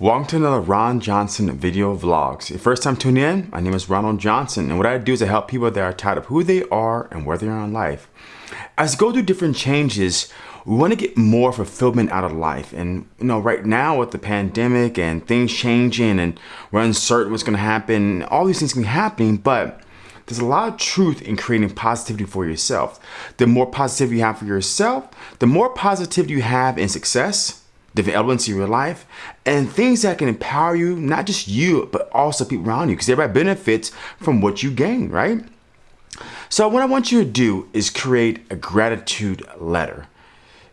Welcome to another Ron Johnson video vlogs. Your first time tuning in, my name is Ronald Johnson and what I do is I help people that are tired of who they are and where they are in life. As we go through different changes, we want to get more fulfillment out of life. And you know, right now with the pandemic and things changing and we're uncertain what's going to happen, all these things can be happening, but there's a lot of truth in creating positivity for yourself. The more positivity you have for yourself, the more positivity you have in success, different in your life, and things that can empower you, not just you, but also people around you, because everybody benefits from what you gain, right? So what I want you to do is create a gratitude letter.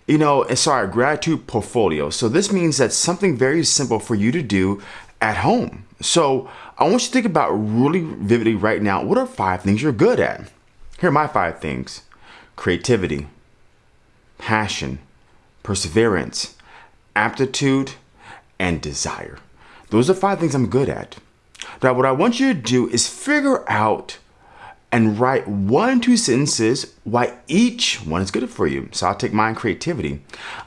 You know, eh, sorry, gratitude portfolio. So this means that something very simple for you to do at home. So I want you to think about really vividly right now, what are five things you're good at? Here are my five things. Creativity, passion, perseverance, aptitude, and desire. Those are five things I'm good at. Now, what I want you to do is figure out and write one, two sentences why each one is good for you. So I'll take mine creativity.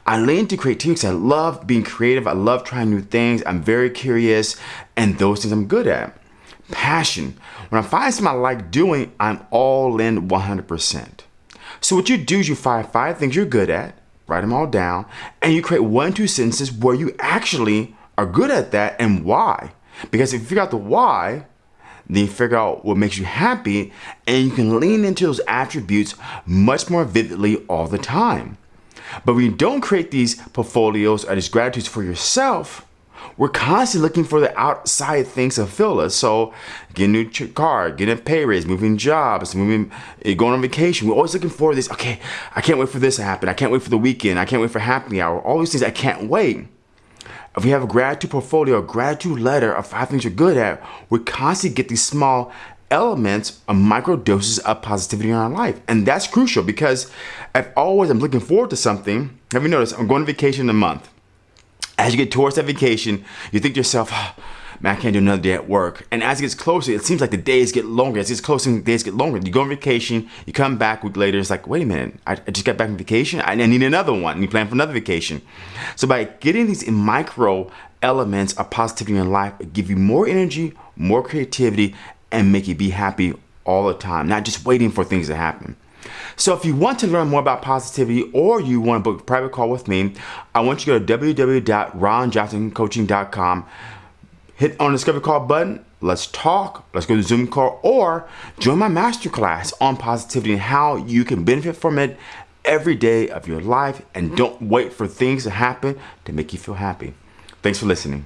I lean to creativity because I love being creative. I love trying new things. I'm very curious and those things I'm good at. Passion. When I find something I like doing, I'm all in 100%. So what you do is you find five things you're good at write them all down, and you create one, two sentences where you actually are good at that and why. Because if you figure out the why, then you figure out what makes you happy and you can lean into those attributes much more vividly all the time. But when you don't create these portfolios or these gratitudes for yourself, we're constantly looking for the outside things to fill us. So getting a new car, getting a pay raise, moving jobs, moving, eh, going on vacation. We're always looking for this. Okay, I can't wait for this to happen. I can't wait for the weekend. I can't wait for happy hour. All these things I can't wait. If we have a gratitude portfolio, a gratitude letter of five things you're good at, we constantly get these small elements of micro doses of positivity in our life. And that's crucial because if always I'm looking forward to something, have you noticed I'm going on vacation in a month as you get towards that vacation, you think to yourself, oh, man, I can't do another day at work. And as it gets closer, it seems like the days get longer. As it gets closer, the days get longer. You go on vacation, you come back a week later, it's like, wait a minute, I, just got back from vacation. I, I need another one. And you plan for another vacation. So by getting these micro elements of positivity in life, it give you more energy, more creativity, and make you be happy all the time, not just waiting for things to happen. So if you want to learn more about positivity or you want to book a private call with me, I want you to go to www.ronjohnsoncoaching.com, hit on the discovery call button, let's talk, let's go to Zoom call, or join my masterclass on positivity and how you can benefit from it every day of your life and don't wait for things to happen to make you feel happy. Thanks for listening.